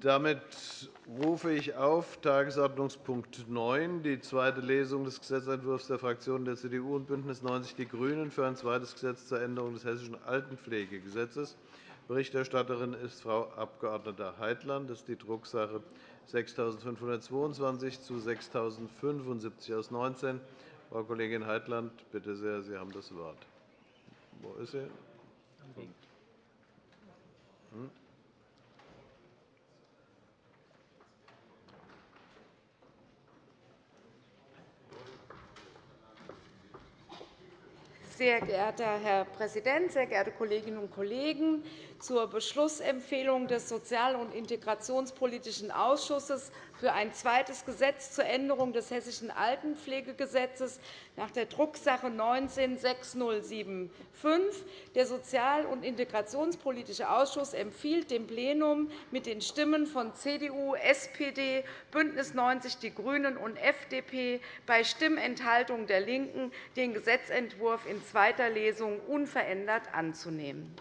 Damit rufe ich auf Tagesordnungspunkt 9, die zweite Lesung des Gesetzentwurfs der Fraktionen der CDU und BÜNDNIS 90 die GRÜNEN für ein zweites Gesetz zur Änderung des Hessischen Altenpflegegesetzes. Berichterstatterin ist Frau Abg. Heitland. Das ist die Drucksache 6522 zu 6075 aus 19. Frau Kollegin Heitland, bitte sehr, Sie haben das Wort. Wo ist sie? Hm? Sehr geehrter Herr Präsident, sehr geehrte Kolleginnen und Kollegen! Zur Beschlussempfehlung des Sozial- und Integrationspolitischen Ausschusses für ein zweites Gesetz zur Änderung des Hessischen Altenpflegegesetzes nach der Drucksache 19-6075. Der Sozial- und Integrationspolitische Ausschuss empfiehlt dem Plenum mit den Stimmen von CDU, SPD, BÜNDNIS 90 die GRÜNEN und FDP bei Stimmenthaltung der LINKEN, den Gesetzentwurf in zweiter Lesung unverändert anzunehmen.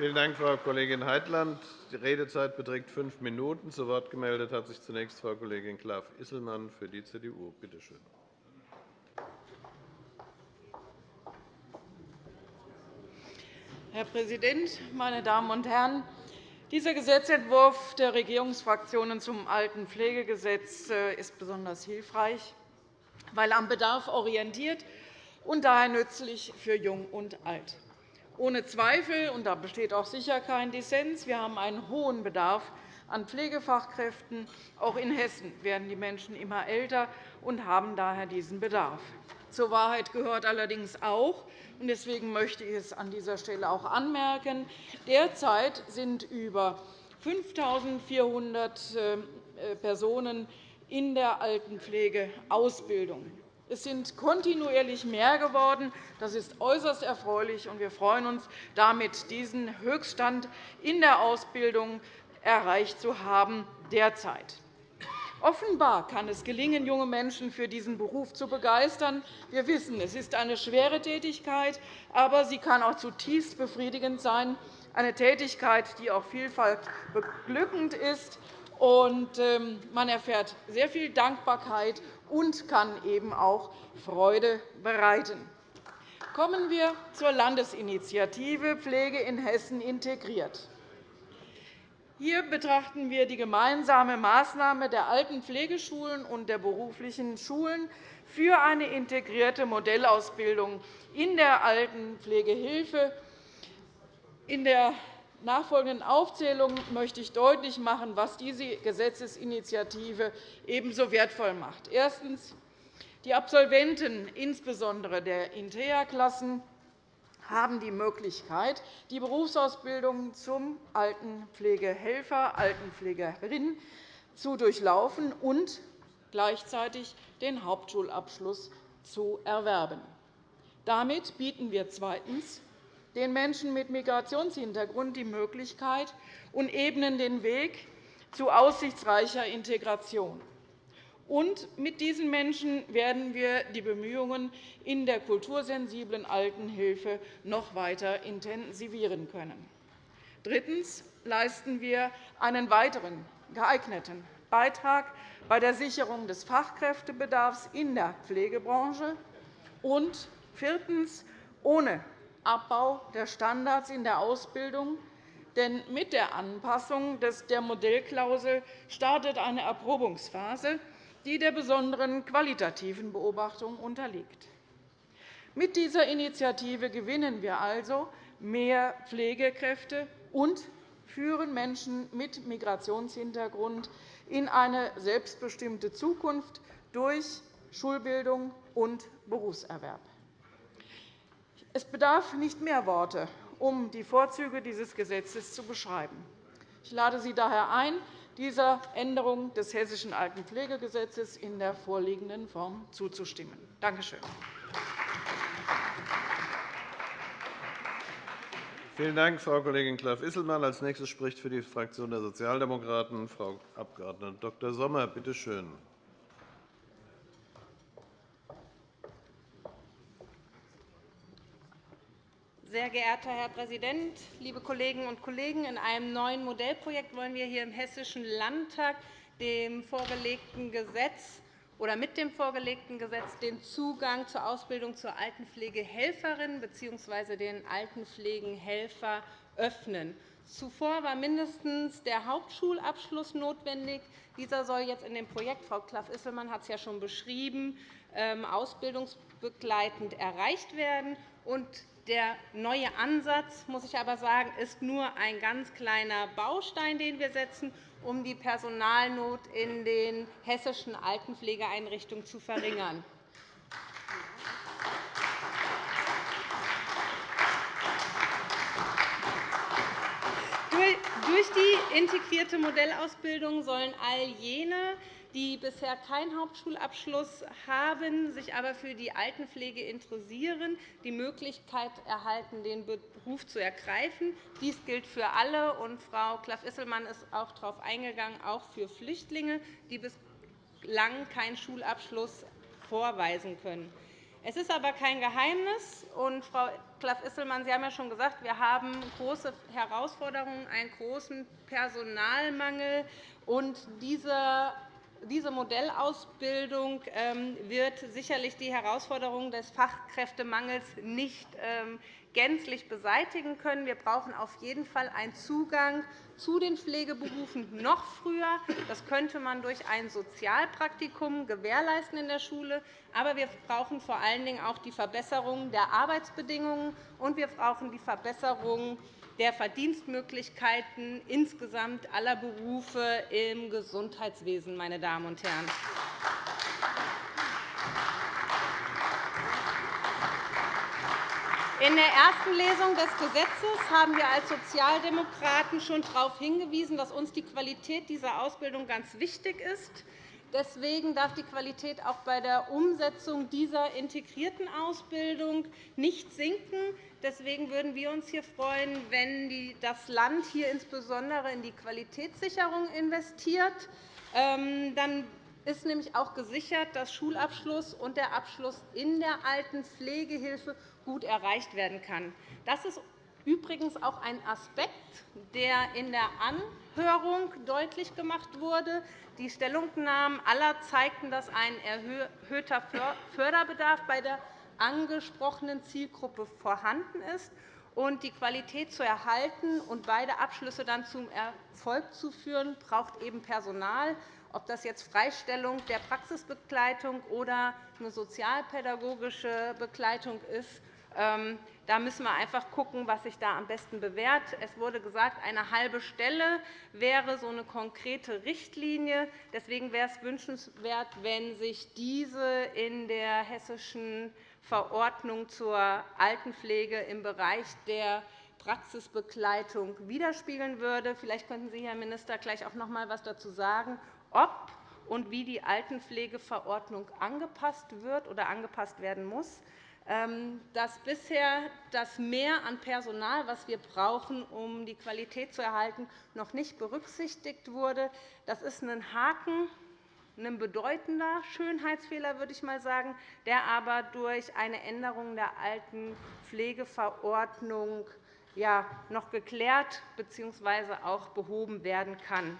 Vielen Dank, Frau Kollegin Heitland. Die Redezeit beträgt fünf Minuten. Zu Wort gemeldet hat sich zunächst Frau Kollegin Klaff-Isselmann für die CDU. Bitte schön. Herr Präsident, meine Damen und Herren! Dieser Gesetzentwurf der Regierungsfraktionen zum Altenpflegegesetz äh, ist besonders hilfreich, weil am Bedarf orientiert und daher nützlich für Jung und Alt. Ohne Zweifel, und da besteht auch sicher kein Dissens, wir haben einen hohen Bedarf an Pflegefachkräften. Auch in Hessen werden die Menschen immer älter und haben daher diesen Bedarf. Zur Wahrheit gehört allerdings auch, und deswegen möchte ich es an dieser Stelle auch anmerken, derzeit sind über 5.400 äh, Personen in der Altenpflege Ausbildung. Es sind kontinuierlich mehr geworden. Das ist äußerst erfreulich, und wir freuen uns, damit diesen Höchststand in der Ausbildung erreicht zu haben derzeit. Offenbar kann es gelingen, junge Menschen für diesen Beruf zu begeistern. Wir wissen, es ist eine schwere Tätigkeit, aber sie kann auch zutiefst befriedigend sein, eine Tätigkeit, die auch vielfach beglückend ist. Ähm, man erfährt sehr viel Dankbarkeit und kann eben auch Freude bereiten. Kommen wir zur Landesinitiative Pflege in Hessen integriert. Hier betrachten wir die gemeinsame Maßnahme der alten Pflegeschulen und der beruflichen Schulen für eine integrierte Modellausbildung in der Altenpflegehilfe. In der nachfolgenden Aufzählung möchte ich deutlich machen, was diese Gesetzesinitiative ebenso wertvoll macht. Erstens. Die Absolventen, insbesondere der Intea-Klassen, haben die Möglichkeit, die Berufsausbildung zum Altenpflegehelfer, Altenpflegerin zu durchlaufen und gleichzeitig den Hauptschulabschluss zu erwerben. Damit bieten wir zweitens den Menschen mit Migrationshintergrund die Möglichkeit und ebnen den Weg zu aussichtsreicher Integration. Und mit diesen Menschen werden wir die Bemühungen in der kultursensiblen Altenhilfe noch weiter intensivieren können. Drittens leisten wir einen weiteren geeigneten Beitrag bei der Sicherung des Fachkräftebedarfs in der Pflegebranche. Und viertens. Ohne Abbau der Standards in der Ausbildung. Denn mit der Anpassung der Modellklausel startet eine Erprobungsphase, die der besonderen qualitativen Beobachtung unterliegt. Mit dieser Initiative gewinnen wir also mehr Pflegekräfte und führen Menschen mit Migrationshintergrund in eine selbstbestimmte Zukunft durch Schulbildung und Berufserwerb. Es bedarf nicht mehr Worte, um die Vorzüge dieses Gesetzes zu beschreiben. Ich lade Sie daher ein, dieser Änderung des Hessischen Altenpflegegesetzes in der vorliegenden Form zuzustimmen. Danke schön. Vielen Dank, Frau Kollegin Klaff-Isselmann. Als nächstes spricht für die Fraktion der Sozialdemokraten Frau Abg. Dr. Sommer. Bitte schön. Sehr geehrter Herr Präsident, liebe Kolleginnen und Kollegen! In einem neuen Modellprojekt wollen wir hier im Hessischen Landtag dem vorgelegten Gesetz oder mit dem vorgelegten Gesetz den Zugang zur Ausbildung zur Altenpflegehelferin bzw. den Altenpflegenhelfer öffnen. Zuvor war mindestens der Hauptschulabschluss notwendig. Dieser soll jetzt in dem Projekt, Frau Klaff-Isselmann hat es ja schon beschrieben, ähm, ausbildungsbegleitend erreicht werden. Der neue Ansatz, muss ich aber sagen, ist nur ein ganz kleiner Baustein, den wir setzen, um die Personalnot in den hessischen Altenpflegeeinrichtungen zu verringern. Durch die integrierte Modellausbildung sollen all jene, die bisher keinen Hauptschulabschluss haben, sich aber für die Altenpflege interessieren, die Möglichkeit erhalten, den Beruf zu ergreifen. Dies gilt für alle, und Frau Klaff-Isselmann ist auch darauf eingegangen, auch für Flüchtlinge, die bislang keinen Schulabschluss vorweisen können. Es ist aber kein Geheimnis, und Frau Klaff-Isselmann, Sie haben ja schon gesagt, wir haben große Herausforderungen, einen großen Personalmangel. Und dieser diese Modellausbildung ähm, wird sicherlich die Herausforderungen des Fachkräftemangels nicht ähm, gänzlich beseitigen können. Wir brauchen auf jeden Fall einen Zugang zu den Pflegeberufen noch früher. Das könnte man durch ein Sozialpraktikum gewährleisten in der Schule. Aber wir brauchen vor allen Dingen auch die Verbesserung der Arbeitsbedingungen, und wir brauchen die Verbesserung der Verdienstmöglichkeiten insgesamt aller Berufe im Gesundheitswesen. Meine Damen und Herren. In der ersten Lesung des Gesetzes haben wir als Sozialdemokraten schon darauf hingewiesen, dass uns die Qualität dieser Ausbildung ganz wichtig ist. Deswegen darf die Qualität auch bei der Umsetzung dieser integrierten Ausbildung nicht sinken. Deswegen würden wir uns hier freuen, wenn das Land hier insbesondere in die Qualitätssicherung investiert. Ähm, dann ist nämlich auch gesichert, dass Schulabschluss und der Abschluss in der Altenpflegehilfe gut erreicht werden kann. Das ist übrigens auch ein Aspekt, der in der Anhörung deutlich gemacht wurde. Die Stellungnahmen aller zeigten, dass ein erhöhter Förderbedarf bei der angesprochenen Zielgruppe vorhanden ist. Und die Qualität zu erhalten und beide Abschlüsse dann zum Erfolg zu führen, braucht eben Personal. Ob das jetzt Freistellung der Praxisbegleitung oder eine sozialpädagogische Begleitung ist, ähm, da müssen wir einfach schauen, was sich da am besten bewährt. Es wurde gesagt, eine halbe Stelle wäre so eine konkrete Richtlinie. Deswegen wäre es wünschenswert, wenn sich diese in der hessischen Verordnung zur Altenpflege im Bereich der Praxisbegleitung widerspiegeln würde. Vielleicht könnten Sie, Herr Minister, gleich auch noch einmal etwas dazu sagen, ob und wie die Altenpflegeverordnung angepasst wird oder angepasst werden muss. Ähm, dass bisher das Mehr an Personal, das wir brauchen, um die Qualität zu erhalten, noch nicht berücksichtigt wurde. Das ist ein Haken, ein bedeutender Schönheitsfehler, würde ich mal sagen, der aber durch eine Änderung der alten Pflegeverordnung noch geklärt bzw. auch behoben werden kann.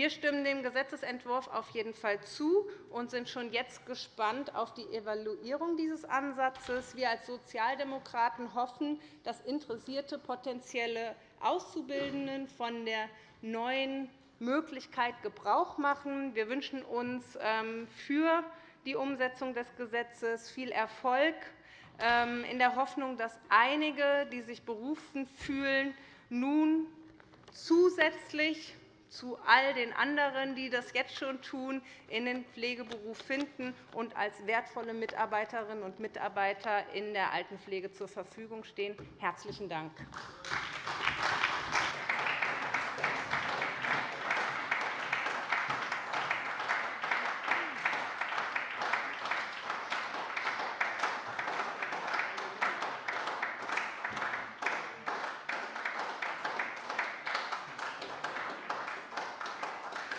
Wir stimmen dem Gesetzentwurf auf jeden Fall zu und sind schon jetzt gespannt auf die Evaluierung dieses Ansatzes. Wir als Sozialdemokraten hoffen, dass interessierte potenzielle Auszubildenden von der neuen Möglichkeit Gebrauch machen. Wir wünschen uns ähm, für die Umsetzung des Gesetzes viel Erfolg, ähm, in der Hoffnung, dass einige, die sich berufen fühlen, nun zusätzlich zu all den anderen, die das jetzt schon tun, in den Pflegeberuf finden und als wertvolle Mitarbeiterinnen und Mitarbeiter in der Altenpflege zur Verfügung stehen. – Herzlichen Dank.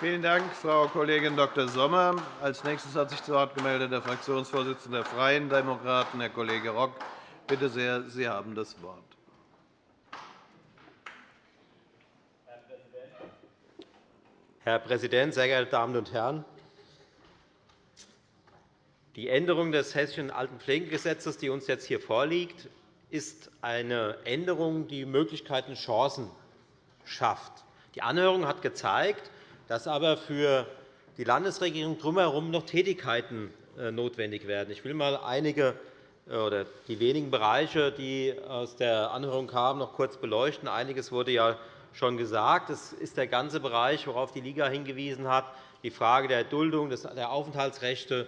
Vielen Dank, Frau Kollegin Dr. Sommer. Als nächstes hat sich zu Wort gemeldet der Fraktionsvorsitzende der Freien Demokraten, Herr Kollege Rock. Bitte sehr, Sie haben das Wort. Herr Präsident, sehr geehrte Damen und Herren! Die Änderung des Hessischen Altenpflegegesetzes, die uns jetzt hier vorliegt, ist eine Änderung, die Möglichkeiten und Chancen schafft. Die Anhörung hat gezeigt, dass aber für die Landesregierung drumherum noch Tätigkeiten äh, notwendig werden. Ich will einmal einige äh, oder die wenigen Bereiche, die aus der Anhörung kamen, noch kurz beleuchten. Einiges wurde ja schon gesagt. Es ist der ganze Bereich, worauf die Liga hingewiesen hat, die Frage der Duldung, der Aufenthaltsrechte,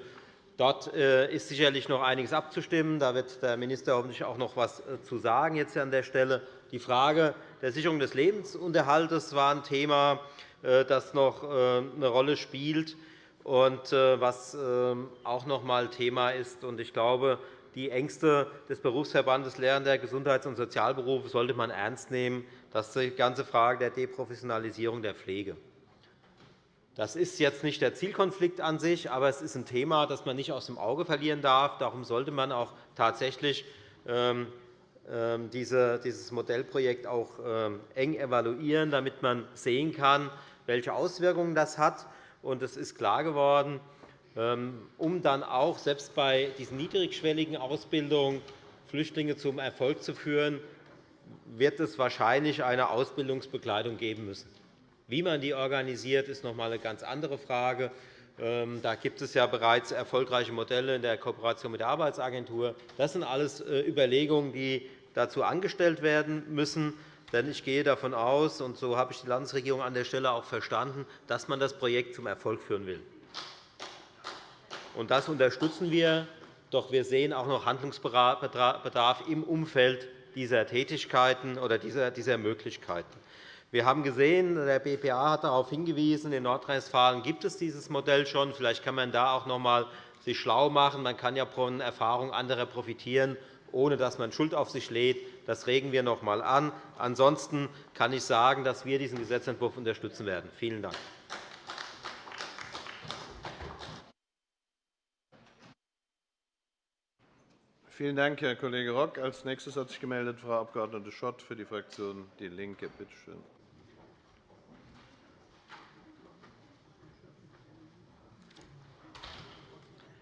Dort äh, ist sicherlich noch einiges abzustimmen. Da wird der Minister hoffentlich auch noch etwas zu sagen jetzt an der Stelle. Die Frage der Sicherung des Lebensunterhalts war ein Thema, das noch eine Rolle spielt und was ähm, auch noch einmal Thema ist. Ich glaube, die Ängste des Berufsverbandes Lehrender Gesundheits- und Sozialberufe sollte man ernst nehmen. Das ist die ganze Frage der Deprofessionalisierung der Pflege. Das ist jetzt nicht der Zielkonflikt an sich, aber es ist ein Thema, das man nicht aus dem Auge verlieren darf. Darum sollte man auch tatsächlich ähm, ähm, dieses Modellprojekt auch eng evaluieren, damit man sehen kann, welche Auswirkungen das hat. Es ist klar geworden, um dann auch selbst bei diesen niedrigschwelligen Ausbildungen Flüchtlinge zum Erfolg zu führen, wird es wahrscheinlich eine Ausbildungsbegleitung geben müssen. Wie man die organisiert, ist noch einmal eine ganz andere Frage. Ähm, da gibt es ja bereits erfolgreiche Modelle in der Kooperation mit der Arbeitsagentur. Das sind alles äh, Überlegungen, die dazu angestellt werden müssen. Denn ich gehe davon aus, und so habe ich die Landesregierung an der Stelle auch verstanden, dass man das Projekt zum Erfolg führen will. Das unterstützen wir. Doch wir sehen auch noch Handlungsbedarf im Umfeld dieser Tätigkeiten oder dieser Möglichkeiten. Wir haben gesehen, der BPA hat darauf hingewiesen, in Nordrhein-Westfalen gibt es dieses Modell schon. Vielleicht kann man sich da auch noch einmal schlau machen. Man kann ja von Erfahrungen anderer profitieren, ohne dass man Schuld auf sich lädt. Das regen wir noch einmal an. Ansonsten kann ich sagen, dass wir diesen Gesetzentwurf unterstützen werden. Vielen Dank. Vielen Dank, Herr Kollege Rock. Als nächstes hat sich gemeldet Frau Abg. Schott für die Fraktion DIE LINKE. Bitte schön.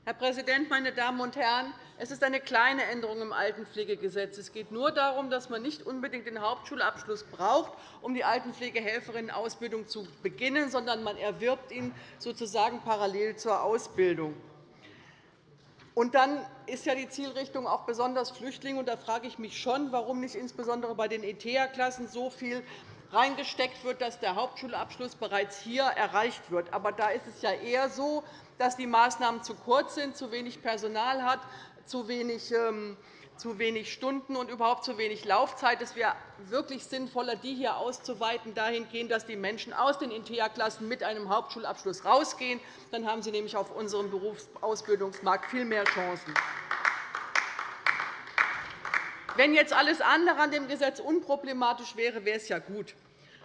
Herr Präsident, meine Damen und Herren! Es ist eine kleine Änderung im Altenpflegegesetz. Es geht nur darum, dass man nicht unbedingt den Hauptschulabschluss braucht, um die Altenpflegehelferinnenausbildung zu beginnen, sondern man erwirbt ihn sozusagen parallel zur Ausbildung. Und dann ist ja die Zielrichtung auch besonders Flüchtlinge. da frage ich mich schon, warum nicht insbesondere bei den ETHA-Klassen so viel reingesteckt wird, dass der Hauptschulabschluss bereits hier erreicht wird. Aber da ist es ja eher so, dass die Maßnahmen zu kurz sind, zu wenig Personal hat, zu wenig ähm, zu wenig Stunden und überhaupt zu wenig Laufzeit. Es wäre wirklich sinnvoller, die hier auszuweiten, dahingehend, dass die Menschen aus den InteA-Klassen mit einem Hauptschulabschluss rausgehen. Dann haben sie nämlich auf unserem Berufsausbildungsmarkt viel mehr Chancen. Wenn jetzt alles andere an dem Gesetz unproblematisch wäre, wäre es ja gut.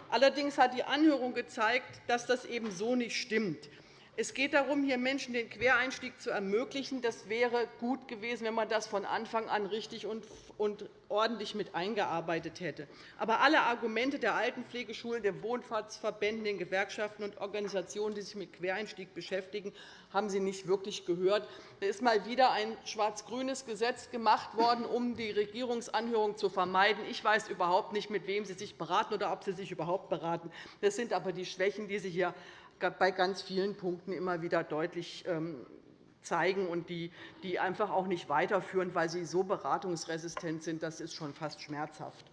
Allerdings hat die Anhörung gezeigt, dass das eben so nicht stimmt. Es geht darum, hier Menschen den Quereinstieg zu ermöglichen. Das wäre gut gewesen, wenn man das von Anfang an richtig und ordentlich mit eingearbeitet hätte. Aber alle Argumente der Altenpflegeschulen, der Wohnfahrtsverbände, den Gewerkschaften und Organisationen, die sich mit Quereinstieg beschäftigen, haben Sie nicht wirklich gehört. Da ist mal wieder ein schwarz-grünes Gesetz gemacht worden, um die Regierungsanhörung zu vermeiden. Ich weiß überhaupt nicht, mit wem Sie sich beraten oder ob Sie sich überhaupt beraten. Das sind aber die Schwächen, die Sie hier bei ganz vielen Punkten immer wieder deutlich ähm, zeigen und die, die einfach auch nicht weiterführen, weil sie so beratungsresistent sind. Das ist schon fast schmerzhaft.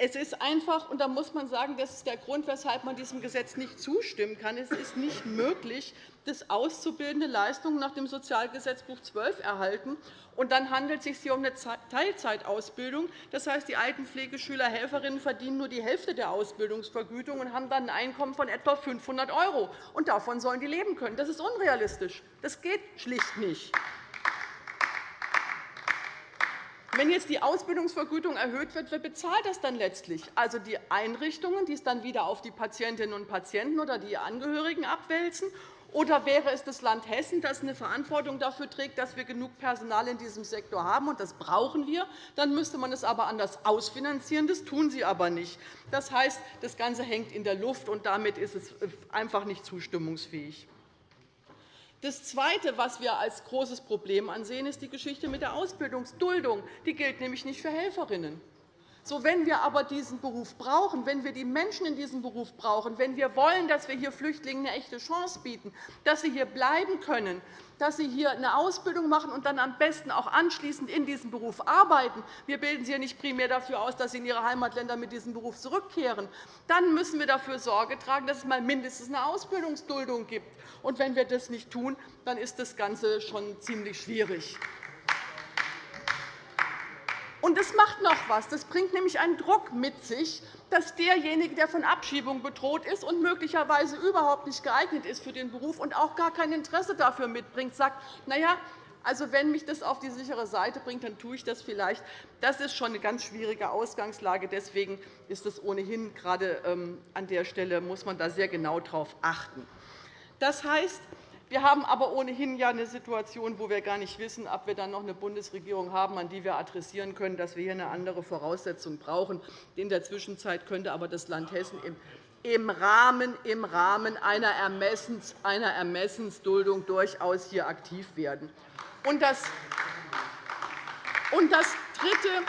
Es ist einfach, und da muss man sagen, das ist der Grund, weshalb man diesem Gesetz nicht zustimmen kann. Es ist nicht möglich, dass Auszubildende Leistungen nach dem Sozialgesetzbuch 12 erhalten. Und dann handelt es sich hier um eine Teilzeitausbildung. Das heißt, die Altenpflegeschüler, Helferinnen verdienen nur die Hälfte der Ausbildungsvergütung und haben dann ein Einkommen von etwa 500 €. Und davon sollen die leben können. Das ist unrealistisch. Das geht schlicht nicht. Wenn jetzt die Ausbildungsvergütung erhöht wird, wer bezahlt das dann letztlich? Also die Einrichtungen, die es dann wieder auf die Patientinnen und Patienten oder die Angehörigen abwälzen, Oder wäre es das Land Hessen, das eine Verantwortung dafür trägt, dass wir genug Personal in diesem Sektor haben? Und das brauchen wir. Dann müsste man es aber anders ausfinanzieren. Das tun Sie aber nicht. Das heißt, das Ganze hängt in der Luft, und damit ist es einfach nicht zustimmungsfähig. Das Zweite, was wir als großes Problem ansehen, ist die Geschichte mit der Ausbildungsduldung. Die gilt nämlich nicht für Helferinnen. So, wenn wir aber diesen Beruf brauchen, wenn wir die Menschen in diesem Beruf brauchen, wenn wir wollen, dass wir hier Flüchtlingen eine echte Chance bieten, dass sie hier bleiben können, dass sie hier eine Ausbildung machen und dann am besten auch anschließend in diesem Beruf arbeiten. Wir bilden sie ja nicht primär dafür aus, dass sie in ihre Heimatländer mit diesem Beruf zurückkehren. Dann müssen wir dafür Sorge tragen, dass es mal mindestens eine Ausbildungsduldung gibt. Und wenn wir das nicht tun, dann ist das Ganze schon ziemlich schwierig. Und das macht noch etwas. Das bringt nämlich einen Druck mit sich, dass derjenige, der von Abschiebung bedroht ist und möglicherweise überhaupt nicht geeignet ist für den Beruf und auch gar kein Interesse dafür mitbringt, sagt, na ja, also, wenn mich das auf die sichere Seite bringt, dann tue ich das vielleicht. Das ist schon eine ganz schwierige Ausgangslage. Deswegen ist es ohnehin gerade ähm, an der Stelle muss man da sehr genau darauf achten. Das heißt, wir haben aber ohnehin ja eine Situation, wo wir gar nicht wissen, ob wir dann noch eine Bundesregierung haben, an die wir adressieren können, dass wir hier eine andere Voraussetzung brauchen. In der Zwischenzeit könnte aber das Land Hessen im Rahmen, im Rahmen einer, Ermessens, einer Ermessensduldung durchaus hier aktiv werden. Und das, und das Dritte,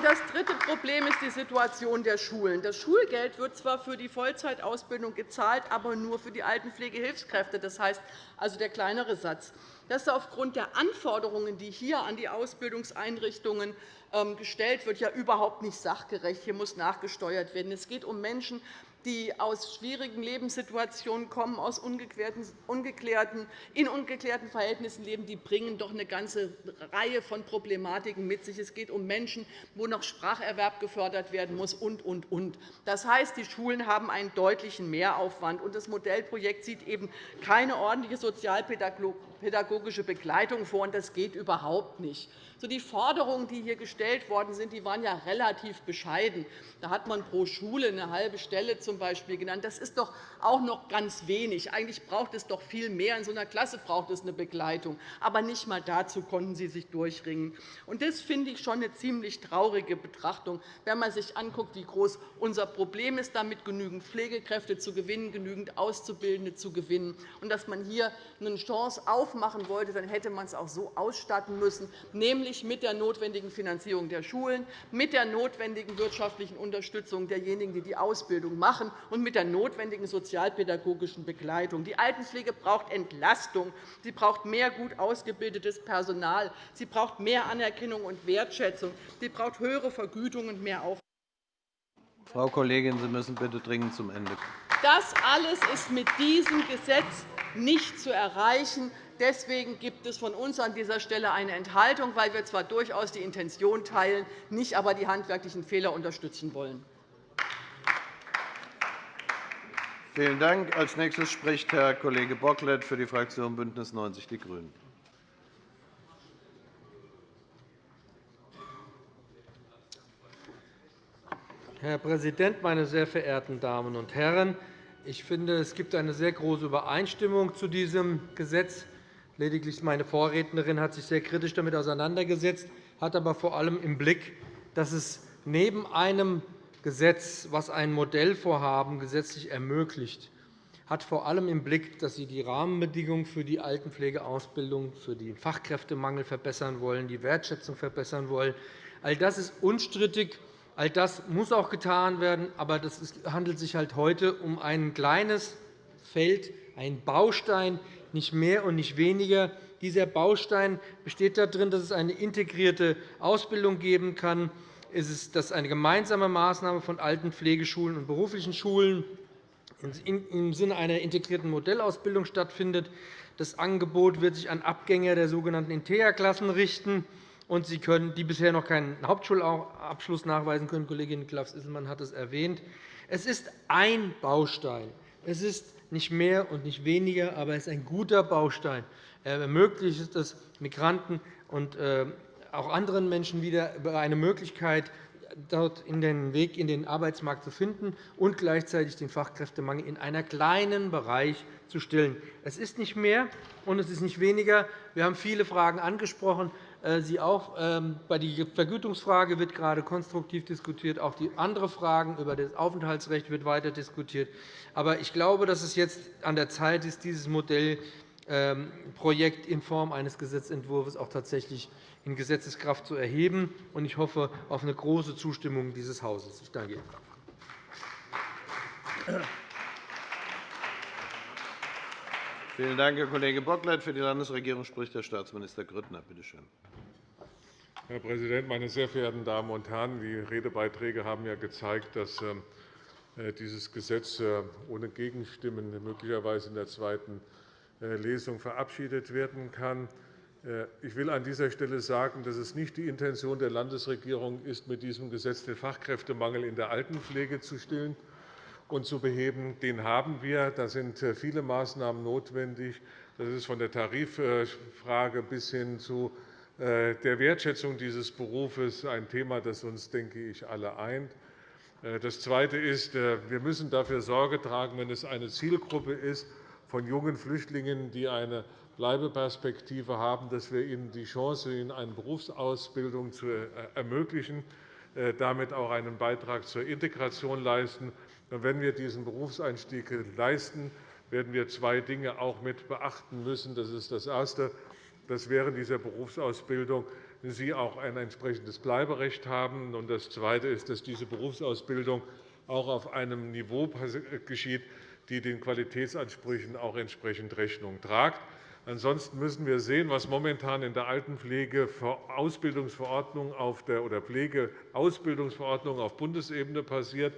das dritte Problem ist die Situation der Schulen. Das Schulgeld wird zwar für die Vollzeitausbildung gezahlt, aber nur für die Altenpflegehilfskräfte. Das heißt also der kleinere Satz. Das ist aufgrund der Anforderungen, die hier an die Ausbildungseinrichtungen ähm, gestellt wird, ja überhaupt nicht sachgerecht. Hier muss nachgesteuert werden. Es geht um Menschen, die aus schwierigen Lebenssituationen kommen, aus ungeklärten, in ungeklärten Verhältnissen leben, die bringen doch eine ganze Reihe von Problematiken mit sich. Es geht um Menschen, wo noch Spracherwerb gefördert werden muss, und, und, und. Das heißt, die Schulen haben einen deutlichen Mehraufwand. und Das Modellprojekt sieht eben keine ordentliche sozialpädagogische Begleitung vor. und Das geht überhaupt nicht. Die Forderungen, die hier gestellt worden sind, waren ja relativ bescheiden. Da hat man pro Schule eine halbe Stelle zum Beispiel genannt. Das ist doch auch noch ganz wenig. Eigentlich braucht es doch viel mehr. In so einer Klasse braucht es eine Begleitung. Aber nicht einmal dazu konnten Sie sich durchringen. Das finde ich schon eine ziemlich traurige Betrachtung, wenn man sich anguckt, wie groß unser Problem ist, damit genügend Pflegekräfte zu gewinnen, genügend Auszubildende zu gewinnen. Und dass man hier eine Chance aufmachen wollte, dann hätte man es auch so ausstatten müssen, nämlich mit der notwendigen Finanzierung der Schulen, mit der notwendigen wirtschaftlichen Unterstützung derjenigen, die die Ausbildung machen, und mit der notwendigen sozialpädagogischen Begleitung. Die Altenpflege braucht Entlastung. Sie braucht mehr gut ausgebildetes Personal. Sie braucht mehr Anerkennung und Wertschätzung. Sie braucht höhere Vergütung und mehr Aufwand. Frau Kollegin, Sie müssen bitte dringend zum Ende kommen. Das alles ist mit diesem Gesetz nicht zu erreichen. Deswegen gibt es von uns an dieser Stelle eine Enthaltung, weil wir zwar durchaus die Intention teilen, nicht aber die handwerklichen Fehler unterstützen wollen. Vielen Dank. Als nächstes spricht Herr Kollege Bocklet für die Fraktion BÜNDNIS 90 die GRÜNEN. Herr Präsident, meine sehr verehrten Damen und Herren! Ich finde, es gibt eine sehr große Übereinstimmung zu diesem Gesetz. Lediglich meine Vorrednerin hat sich sehr kritisch damit auseinandergesetzt, hat aber vor allem im Blick, dass es neben einem Gesetz, das ein Modellvorhaben gesetzlich ermöglicht, hat vor allem im Blick, dass Sie die Rahmenbedingungen für die Altenpflegeausbildung, für den Fachkräftemangel verbessern wollen, die Wertschätzung verbessern wollen. All das ist unstrittig. All das muss auch getan werden. Aber es handelt sich halt heute um ein kleines Feld, einen Baustein nicht mehr und nicht weniger. Dieser Baustein besteht darin, dass es eine integrierte Ausbildung geben kann, Es ist dass eine gemeinsame Maßnahme von Altenpflegeschulen und beruflichen Schulen im Sinne einer integrierten Modellausbildung stattfindet. Das Angebot wird sich an Abgänger der sogenannten Integra-Klassen richten. Und Sie können, die bisher noch keinen Hauptschulabschluss nachweisen können. Kollegin Klaus-Isselmann hat es erwähnt. Es ist ein Baustein. Es ist nicht mehr und nicht weniger, aber es ist ein guter Baustein. Er ermöglicht es Migranten und äh, auch anderen Menschen wieder eine Möglichkeit, dort in den Weg in den Arbeitsmarkt zu finden und gleichzeitig den Fachkräftemangel in einem kleinen Bereich zu stillen. Es ist nicht mehr, und es ist nicht weniger. Wir haben viele Fragen angesprochen. Äh, Sie auch. Ähm, bei der Vergütungsfrage wird gerade konstruktiv diskutiert. Auch die anderen Fragen über das Aufenthaltsrecht wird weiter diskutiert. Aber ich glaube, dass es jetzt an der Zeit ist, dieses Modellprojekt ähm, in Form eines Gesetzentwurfs auch tatsächlich in Gesetzeskraft zu erheben. Ich hoffe auf eine große Zustimmung dieses Hauses. Ich danke Ihnen. Vielen Dank, Herr Kollege Bocklet. Für die Landesregierung spricht Herr Staatsminister Grüttner. Bitte schön. Herr Präsident, meine sehr verehrten Damen und Herren! Die Redebeiträge haben ja gezeigt, dass äh, dieses Gesetz äh, ohne Gegenstimmen möglicherweise in der zweiten äh, Lesung verabschiedet werden kann. Ich will an dieser Stelle sagen, dass es nicht die Intention der Landesregierung ist, mit diesem Gesetz den Fachkräftemangel in der Altenpflege zu stillen und zu beheben. Den haben wir. Da sind viele Maßnahmen notwendig. Das ist von der Tariffrage bis hin zu der Wertschätzung dieses Berufes ein Thema, das uns, denke ich, alle eint. Das Zweite ist, wir müssen dafür Sorge tragen, wenn es eine Zielgruppe ist von jungen Flüchtlingen, die eine Bleibeperspektive haben, dass wir ihnen die Chance in eine Berufsausbildung zu äh, ermöglichen, äh, damit auch einen Beitrag zur Integration leisten. Wenn wir diesen Berufseinstieg leisten, werden wir zwei Dinge auch mit beachten müssen. Das ist das Erste, dass während dieser Berufsausbildung Sie auch ein entsprechendes Bleiberecht haben. Das Zweite ist, dass diese Berufsausbildung auch auf einem Niveau geschieht, die den Qualitätsansprüchen auch entsprechend Rechnung tragt. Ansonsten müssen wir sehen, was momentan in der Altenpflege oder Pflegeausbildungsverordnung auf Bundesebene passiert.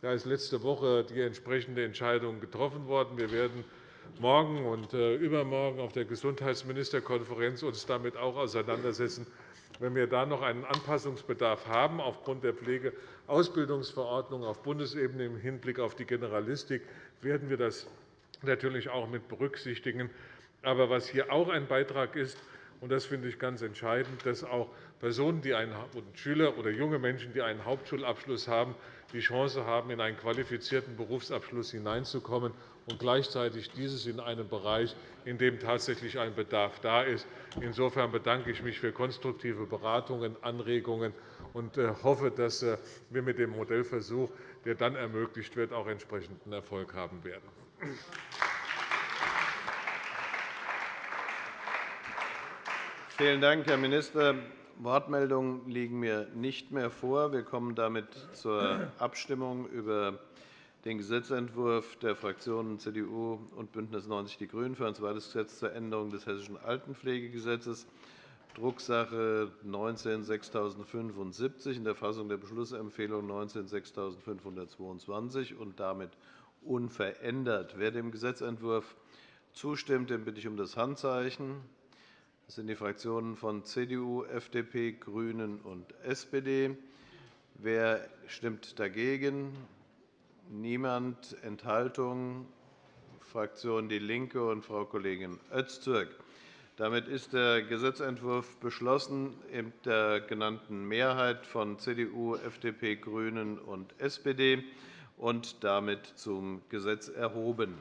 Da ist letzte Woche die entsprechende Entscheidung getroffen worden. Wir werden morgen und äh, übermorgen auf der Gesundheitsministerkonferenz uns damit auch auseinandersetzen. Wenn wir da noch einen Anpassungsbedarf haben aufgrund der Pflegeausbildungsverordnung auf Bundesebene im Hinblick auf die Generalistik, werden wir das natürlich auch mit berücksichtigen. Aber was hier auch ein Beitrag ist, und das finde ich ganz entscheidend, dass auch Personen, die einen, Schüler oder junge Menschen, die einen Hauptschulabschluss haben, die Chance haben, in einen qualifizierten Berufsabschluss hineinzukommen und gleichzeitig dieses in einem Bereich, in dem tatsächlich ein Bedarf da ist. Insofern bedanke ich mich für konstruktive Beratungen, Anregungen und äh, hoffe, dass äh, wir mit dem Modellversuch, der dann ermöglicht wird, auch entsprechenden Erfolg haben werden. Vielen Dank, Herr Minister. Wortmeldungen liegen mir nicht mehr vor. Wir kommen damit zur Abstimmung über den Gesetzentwurf der Fraktionen CDU und BÜNDNIS 90 die GRÜNEN für ein zweites Gesetz zur Änderung des Hessischen Altenpflegegesetzes, Drucksache 19-6075 in der Fassung der Beschlussempfehlung 19-6522 und damit unverändert. Wer dem Gesetzentwurf zustimmt, den bitte ich um das Handzeichen. Das sind die Fraktionen von CDU, FDP, GRÜNEN und SPD. Wer stimmt dagegen? Niemand. Enthaltung? Fraktion DIE LINKE und Frau Kollegin Öztürk. Damit ist der Gesetzentwurf beschlossen mit der genannten Mehrheit von CDU, FDP, GRÜNEN und SPD und damit zum Gesetz erhoben.